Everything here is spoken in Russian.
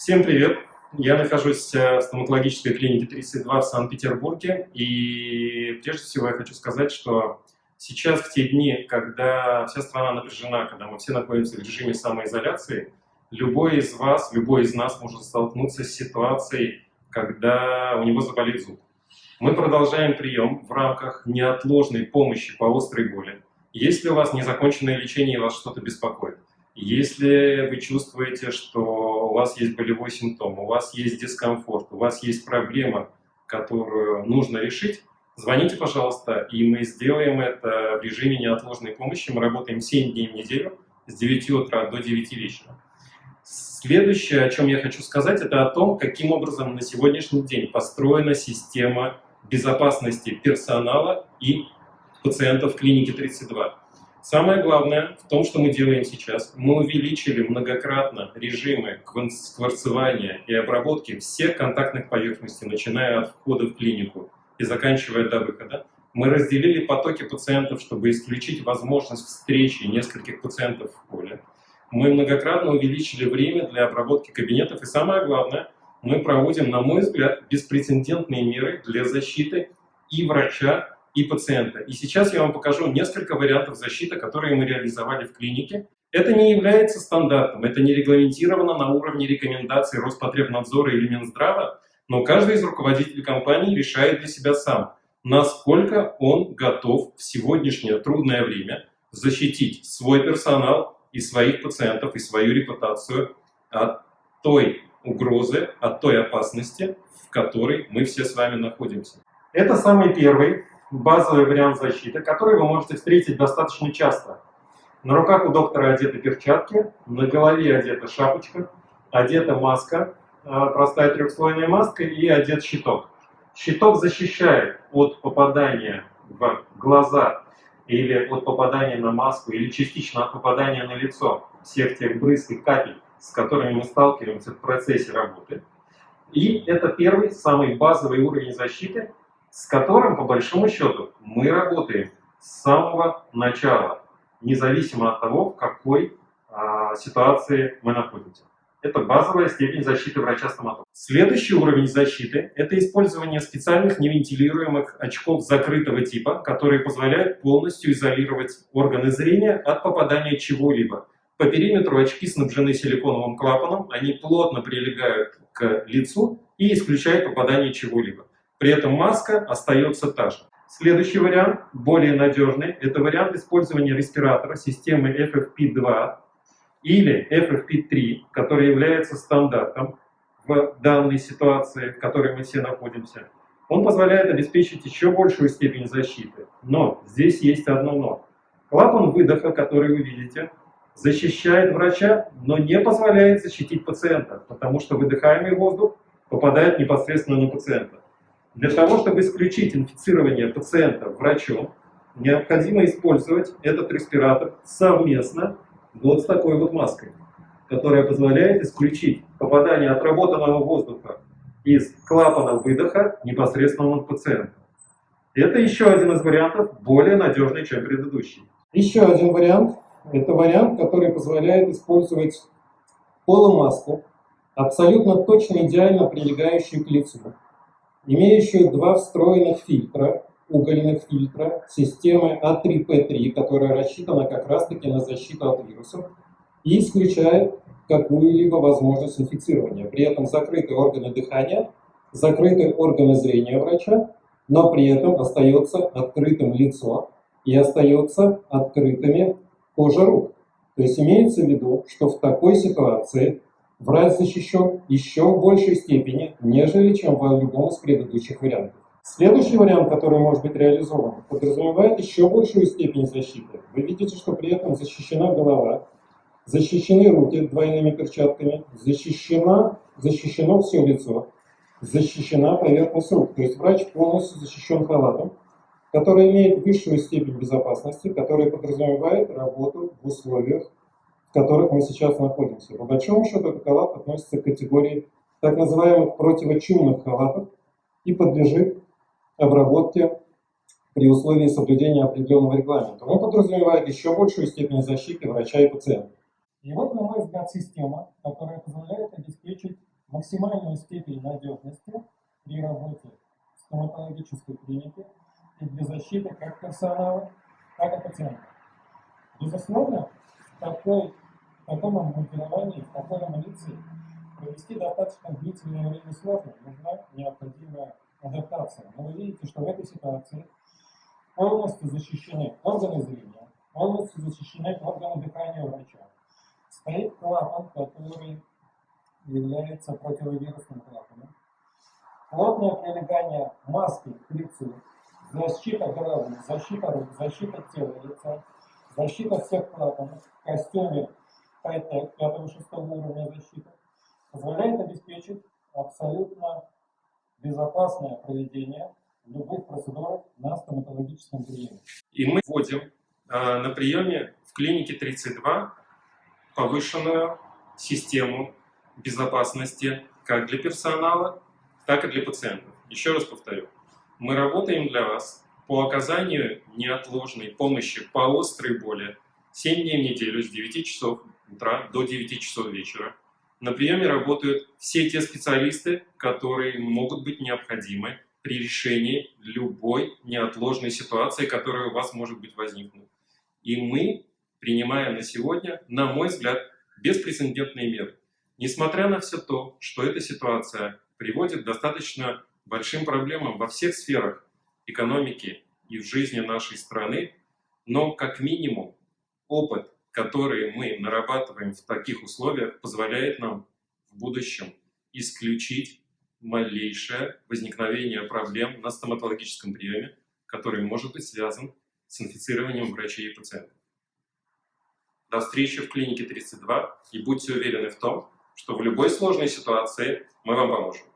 Всем привет! Я нахожусь э, в стоматологической клинике 32 в Санкт-Петербурге. И прежде всего я хочу сказать, что сейчас, в те дни, когда вся страна напряжена, когда мы все находимся в режиме самоизоляции, любой из вас, любой из нас может столкнуться с ситуацией, когда у него заболит зуб. Мы продолжаем прием в рамках неотложной помощи по острой боли. Если у вас незаконченное лечение и вас что-то беспокоит, если вы чувствуете, что у вас есть болевой симптом, у вас есть дискомфорт, у вас есть проблема, которую нужно решить, звоните, пожалуйста, и мы сделаем это в режиме неотложной помощи. Мы работаем 7 дней в неделю с 9 утра до 9 вечера. Следующее, о чем я хочу сказать, это о том, каким образом на сегодняшний день построена система безопасности персонала и пациентов клиники 32. Самое главное в том, что мы делаем сейчас. Мы увеличили многократно режимы скварцевания и обработки всех контактных поверхностей, начиная от входа в клинику и заканчивая до выхода. Мы разделили потоки пациентов, чтобы исключить возможность встречи нескольких пациентов в поле. Мы многократно увеличили время для обработки кабинетов. И самое главное, мы проводим, на мой взгляд, беспрецедентные меры для защиты и врача, и пациента. И сейчас я вам покажу несколько вариантов защиты, которые мы реализовали в клинике. Это не является стандартом, это не регламентировано на уровне рекомендаций Роспотребнадзора или Минздрава, но каждый из руководителей компании решает для себя сам, насколько он готов в сегодняшнее трудное время защитить свой персонал и своих пациентов, и свою репутацию от той угрозы, от той опасности, в которой мы все с вами находимся. Это самый первый базовый вариант защиты, который вы можете встретить достаточно часто. На руках у доктора одеты перчатки, на голове одета шапочка, одета маска, а, простая трехслойная маска и одет щиток. Щиток защищает от попадания в глаза или от попадания на маску, или частично от попадания на лицо всех тех брызг и капель, с которыми мы сталкиваемся в процессе работы. И это первый, самый базовый уровень защиты, с которым, по большому счету, мы работаем с самого начала, независимо от того, в какой а, ситуации мы находимся. Это базовая степень защиты врача-стоматолога. Следующий уровень защиты – это использование специальных невентилируемых очков закрытого типа, которые позволяют полностью изолировать органы зрения от попадания чего-либо. По периметру очки снабжены силиконовым клапаном, они плотно прилегают к лицу и исключают попадание чего-либо. При этом маска остается та же. Следующий вариант, более надежный, это вариант использования респиратора системы FFP2 или FFP3, который является стандартом в данной ситуации, в которой мы все находимся. Он позволяет обеспечить еще большую степень защиты. Но здесь есть одно но. Клапан выдоха, который вы видите, защищает врача, но не позволяет защитить пациента, потому что выдыхаемый воздух попадает непосредственно на пациента. Для того, чтобы исключить инфицирование пациента врачом, необходимо использовать этот респиратор совместно вот с такой вот маской, которая позволяет исключить попадание отработанного воздуха из клапана выдоха непосредственно на пациента. Это еще один из вариантов, более надежный, чем предыдущий. Еще один вариант, это вариант, который позволяет использовать полумаску, абсолютно точно идеально прилегающую к лицу, имеющую два встроенных фильтра, угольных фильтра системы А3П3, которая рассчитана как раз-таки на защиту от вирусов и исключает какую-либо возможность инфицирования. При этом закрыты органы дыхания, закрыты органы зрения врача, но при этом остается открытым лицо и остается открытыми кожа рук. То есть имеется в виду, что в такой ситуации врач защищен еще в большей степени, нежели чем в любом из предыдущих вариантов. Следующий вариант, который может быть реализован, подразумевает еще большую степень защиты. Вы видите, что при этом защищена голова, защищены руки двойными перчатками, защищена, защищено все лицо, защищена поверхность рук. То есть врач полностью защищен халатом, который имеет высшую степень безопасности, который подразумевает работу в условиях которых мы сейчас находимся. По большому счету, этот халат относится к категории так называемых противочумных халатов и подлежит обработке при условии соблюдения определенного регламента. Он подразумевает еще большую степень защиты врача и пациента. И вот, на мой взгляд, система, которая позволяет обеспечить максимальную степень надежности при работе в стоматологической клинике и для защиты как персонала, так и пациентов. Безусловно, такой, в таком амбулаторовании, в такой амуниции провести достаточно длительное время сложно, нужна необходимая адаптация. Но вы видите, что в этой ситуации полностью защищены органы зрения, полностью защищены органы дыхания врача. Стоит клапан, который является противовирусным клапаном. Плотное прилегание маски к лицу, защита головы, защита рук, защита тела лица, защита всех клапанов в костюме Хай-Тек 5-6 уровня защиты позволяет обеспечить абсолютно безопасное проведение любых процедур на стоматологическом приеме. И мы вводим э, на приеме в клинике 32 повышенную систему безопасности как для персонала, так и для пациентов. Еще раз повторю, мы работаем для вас по оказанию неотложной помощи по острой боли 7 дней в неделю с 9 часов утра до 9 часов вечера. На приеме работают все те специалисты, которые могут быть необходимы при решении любой неотложной ситуации, которая у вас может быть возникнуть. И мы принимаем на сегодня, на мой взгляд, беспрецедентные меры. Несмотря на все то, что эта ситуация приводит к достаточно большим проблемам во всех сферах экономики и в жизни нашей страны, но как минимум опыт, который мы нарабатываем в таких условиях, позволяет нам в будущем исключить малейшее возникновение проблем на стоматологическом приеме, который может быть связан с инфицированием врачей и пациентов. До встречи в клинике 32 и будьте уверены в том, что в любой сложной ситуации мы вам поможем.